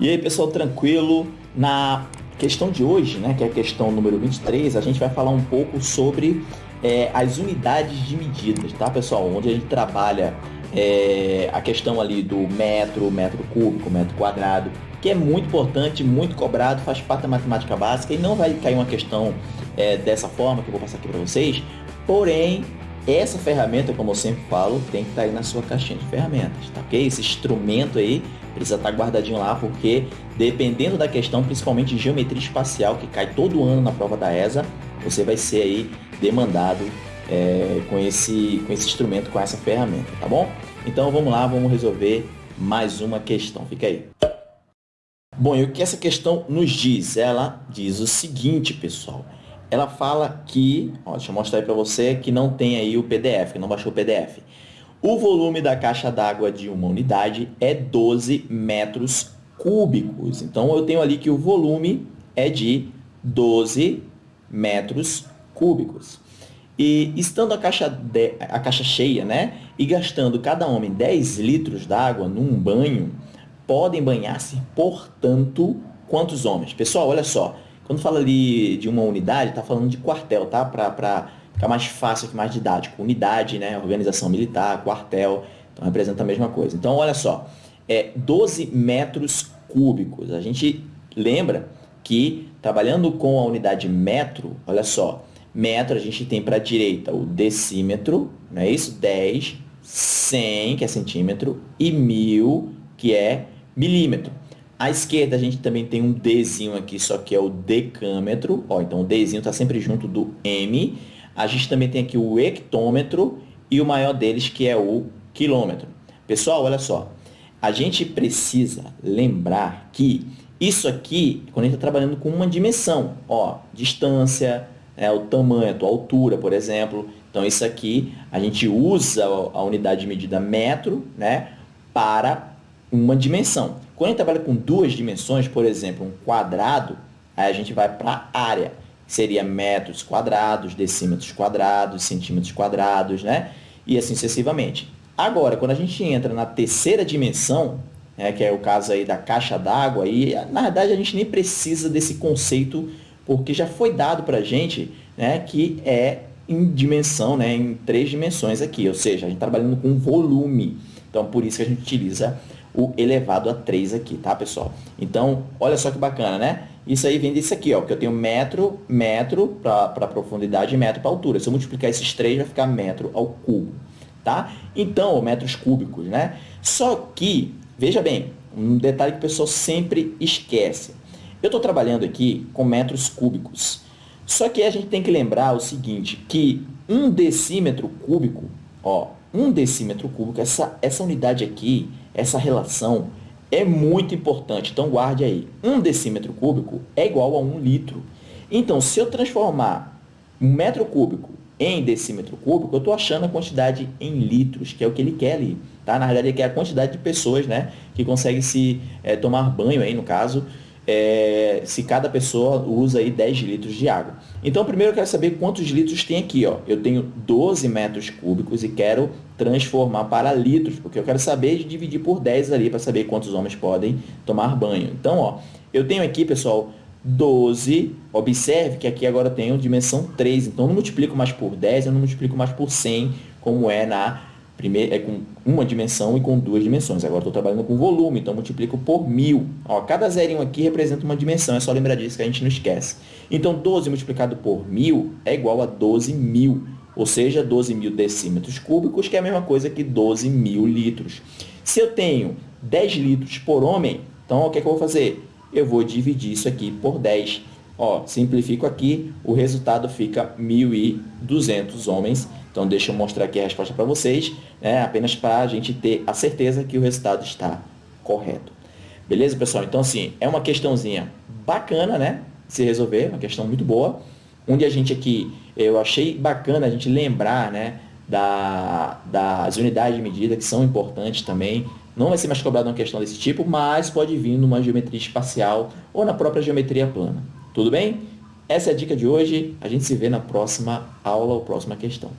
E aí, pessoal, tranquilo? Na questão de hoje, né, que é a questão número 23, a gente vai falar um pouco sobre é, as unidades de medidas, tá, pessoal? Onde a gente trabalha é, a questão ali do metro, metro cúbico, metro quadrado, que é muito importante, muito cobrado, faz parte da matemática básica e não vai cair uma questão é, dessa forma que eu vou passar aqui para vocês, porém essa ferramenta, como eu sempre falo, tem que estar tá aí na sua caixinha de ferramentas, tá ok? Esse instrumento aí precisa estar tá guardadinho lá, porque dependendo da questão, principalmente de geometria espacial, que cai todo ano na prova da ESA, você vai ser aí demandado é, com, esse, com esse instrumento, com essa ferramenta, tá bom? Então vamos lá, vamos resolver mais uma questão. Fica aí. Bom, e o que essa questão nos diz? Ela diz o seguinte, pessoal ela fala que, ó, deixa eu mostrar aí para você, que não tem aí o PDF, que não baixou o PDF. O volume da caixa d'água de uma unidade é 12 metros cúbicos. Então, eu tenho ali que o volume é de 12 metros cúbicos. E estando a caixa, de, a caixa cheia, né, e gastando cada homem 10 litros d'água num banho, podem banhar-se, portanto, quantos homens? Pessoal, olha só, quando fala ali de uma unidade, está falando de quartel, tá? Para ficar mais fácil, mais didático. Unidade, né? Organização militar, quartel, então representa a mesma coisa. Então, olha só, é 12 metros cúbicos. A gente lembra que, trabalhando com a unidade metro, olha só, metro a gente tem para a direita o decímetro, não é isso? 10, 100, que é centímetro, e 1000, que é milímetro. À esquerda a gente também tem um Dzinho aqui, só que é o decâmetro. Ó, então o Dzinho está sempre junto do M. A gente também tem aqui o hectômetro e o maior deles que é o quilômetro. Pessoal, olha só. A gente precisa lembrar que isso aqui, quando a gente está trabalhando com uma dimensão, ó, distância, é, o tamanho, a tua altura, por exemplo. Então, isso aqui, a gente usa a unidade de medida metro, né, para uma dimensão. Quando a gente trabalha com duas dimensões, por exemplo, um quadrado, aí a gente vai para a área, seria metros quadrados, decímetros quadrados, centímetros quadrados, né? E assim sucessivamente. Agora, quando a gente entra na terceira dimensão, né, que é o caso aí da caixa d'água, aí, na verdade a gente nem precisa desse conceito, porque já foi dado para a gente né, que é em dimensão, né, em três dimensões aqui, ou seja, a gente trabalhando com volume. Então, por isso que a gente utiliza o elevado a 3 aqui, tá, pessoal? Então, olha só que bacana, né? Isso aí vem disso aqui, ó, que eu tenho metro, metro para profundidade e metro para altura. Se eu multiplicar esses três, vai ficar metro ao cubo, tá? Então, metros cúbicos, né? Só que, veja bem, um detalhe que o pessoal sempre esquece. Eu estou trabalhando aqui com metros cúbicos. Só que a gente tem que lembrar o seguinte, que um decímetro cúbico, ó, um decímetro cúbico, essa, essa unidade aqui, essa relação é muito importante, então guarde aí. Um decímetro cúbico é igual a um litro. Então, se eu transformar um metro cúbico em decímetro cúbico, eu estou achando a quantidade em litros, que é o que ele quer ali. Tá? Na realidade, ele quer a quantidade de pessoas né, que conseguem se é, tomar banho, aí, no caso, é, se cada pessoa usa aí 10 litros de água. Então, primeiro eu quero saber quantos litros tem aqui. Ó. Eu tenho 12 metros cúbicos e quero transformar para litros, porque eu quero saber dividir por 10 ali para saber quantos homens podem tomar banho. Então, ó, eu tenho aqui, pessoal, 12. Observe que aqui agora eu tenho dimensão 3. Então, eu não multiplico mais por 10, eu não multiplico mais por 100, como é na Primeiro, é com uma dimensão e com duas dimensões. Agora estou trabalhando com volume, então multiplico por mil. Ó, cada zerinho aqui representa uma dimensão, é só lembrar disso que a gente não esquece. Então, 12 multiplicado por mil é igual a 12 mil, ou seja, 12 mil decímetros cúbicos, que é a mesma coisa que 12 mil litros. Se eu tenho 10 litros por homem, então o que, é que eu vou fazer? Eu vou dividir isso aqui por 10. Ó, simplifico aqui, o resultado fica 1.200 homens então, deixa eu mostrar aqui a resposta para vocês, né, apenas para a gente ter a certeza que o resultado está correto. Beleza, pessoal? Então, assim, é uma questãozinha bacana, né? Se resolver, uma questão muito boa. Onde a gente aqui, eu achei bacana a gente lembrar, né? Da, das unidades de medida, que são importantes também. Não vai ser mais cobrado uma questão desse tipo, mas pode vir numa geometria espacial ou na própria geometria plana. Tudo bem? Essa é a dica de hoje. A gente se vê na próxima aula ou próxima questão.